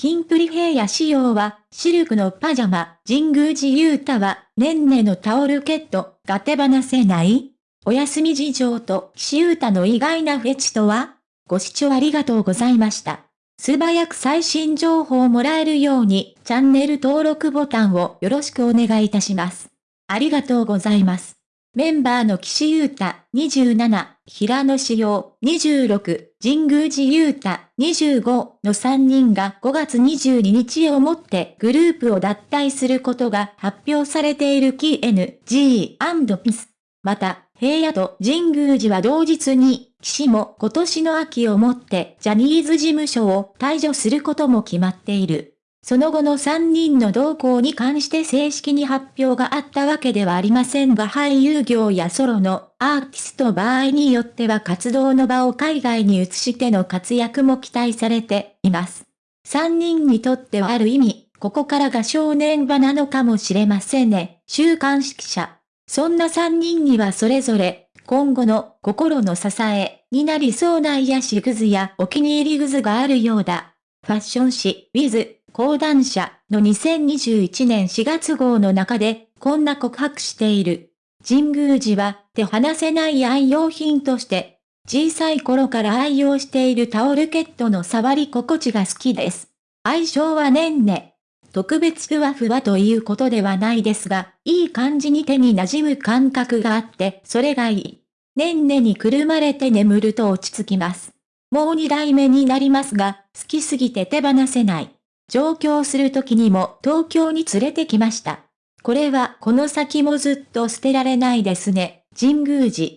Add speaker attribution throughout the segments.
Speaker 1: キンプリ平野仕様は、シルクのパジャマ、神宮寺勇太は、ねんねのタオルケット、が手放せないお休み事情と岸優太の意外なフェチとはご視聴ありがとうございました。素早く最新情報をもらえるように、チャンネル登録ボタンをよろしくお願いいたします。ありがとうございます。メンバーの岸優太27、平野志陽26、神宮寺優太25の3人が5月22日をもってグループを脱退することが発表されている KNG&PIS。また、平野と神宮寺は同日に、岸も今年の秋をもってジャニーズ事務所を退場することも決まっている。その後の3人の動向に関して正式に発表があったわけではありませんが俳優業やソロのアーティスト場合によっては活動の場を海外に移しての活躍も期待されています。3人にとってはある意味、ここからが正念場なのかもしれませんね。週刊誌記者。そんな3人にはそれぞれ、今後の心の支えになりそうな癒しグズやお気に入りグズがあるようだ。ファッション誌、ウィズ、講談社の2021年4月号の中で、こんな告白している。神宮寺は手離せない愛用品として、小さい頃から愛用しているタオルケットの触り心地が好きです。相性はねんね。特別ふわふわということではないですが、いい感じに手に馴染む感覚があって、それがいい。ねんねにくるまれて眠ると落ち着きます。もう二代目になりますが、好きすぎて手放せない。上京する時にも東京に連れてきました。これはこの先もずっと捨てられないですね、神宮寺。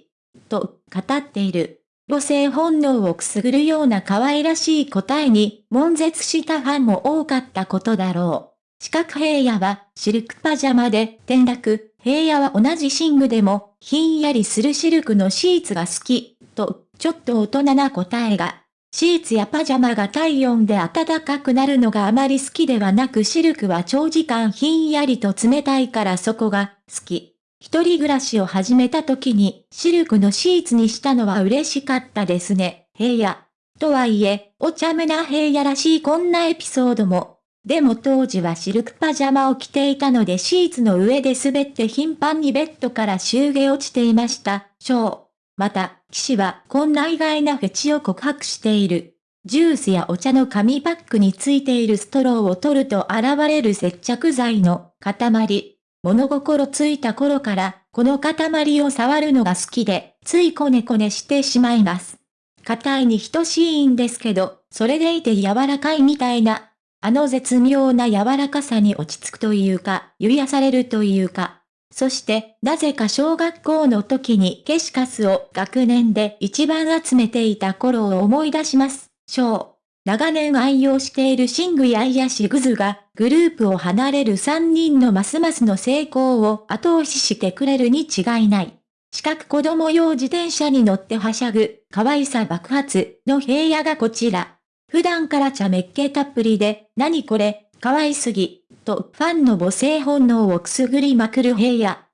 Speaker 1: と語っている。母性本能をくすぐるような可愛らしい答えに、悶絶したファンも多かったことだろう。四角平野は、シルクパジャマで転落、平野は同じ寝具でも、ひんやりするシルクのシーツが好き、と、ちょっと大人な答えが。シーツやパジャマが体温で暖かくなるのがあまり好きではなくシルクは長時間ひんやりと冷たいからそこが好き。一人暮らしを始めた時にシルクのシーツにしたのは嬉しかったですね、平野。とはいえ、お茶目な平野らしいこんなエピソードも。でも当時はシルクパジャマを着ていたのでシーツの上で滑って頻繁にベッドから襲下落ちていました。ショー。また、騎士はこんな意外なフェチを告白している。ジュースやお茶の紙パックについているストローを取ると現れる接着剤の塊。物心ついた頃からこの塊を触るのが好きで、ついこねこねしてしまいます。硬いに等しいんですけど、それでいて柔らかいみたいな、あの絶妙な柔らかさに落ち着くというか、癒されるというか、そして、なぜか小学校の時に消しカスを学年で一番集めていた頃を思い出します。小。長年愛用している寝具や癒しグズが、グループを離れる3人のますますの成功を後押ししてくれるに違いない。四角子供用自転車に乗ってはしゃぐ、可愛さ爆発の平野がこちら。普段から茶めっ気たっぷりで、何これ、可愛すぎ、とファンの母性本能をくすぐりまくる平野。